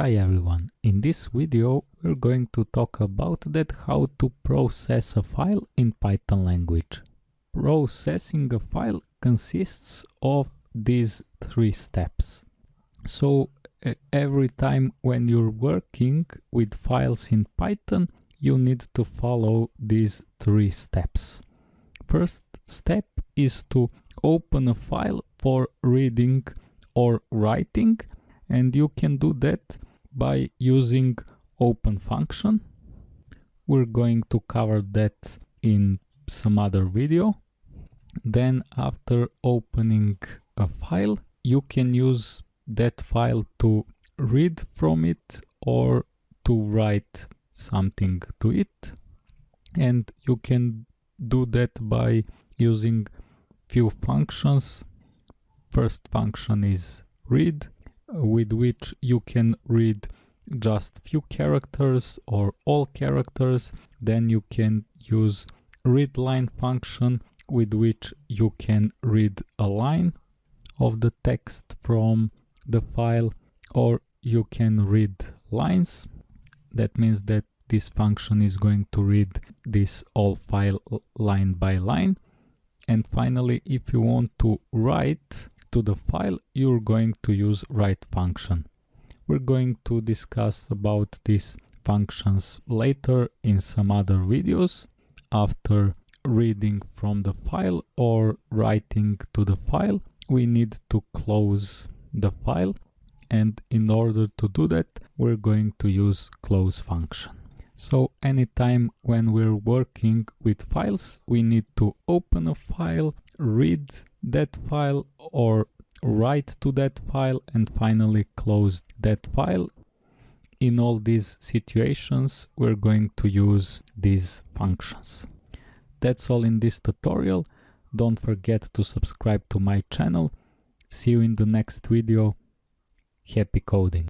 Hi everyone, in this video we're going to talk about that how to process a file in Python language. Processing a file consists of these three steps. So every time when you're working with files in Python you need to follow these three steps. First step is to open a file for reading or writing and you can do that by using open function. We're going to cover that in some other video. Then after opening a file, you can use that file to read from it or to write something to it. And you can do that by using few functions. First function is read with which you can read just few characters or all characters. Then you can use read line function with which you can read a line of the text from the file or you can read lines. That means that this function is going to read this all file line by line. And finally if you want to write to the file, you're going to use write function. We're going to discuss about these functions later in some other videos after reading from the file or writing to the file we need to close the file and in order to do that we're going to use close function so anytime when we're working with files we need to open a file read that file or write to that file and finally close that file. In all these situations, we're going to use these functions. That's all in this tutorial. Don't forget to subscribe to my channel. See you in the next video. Happy coding!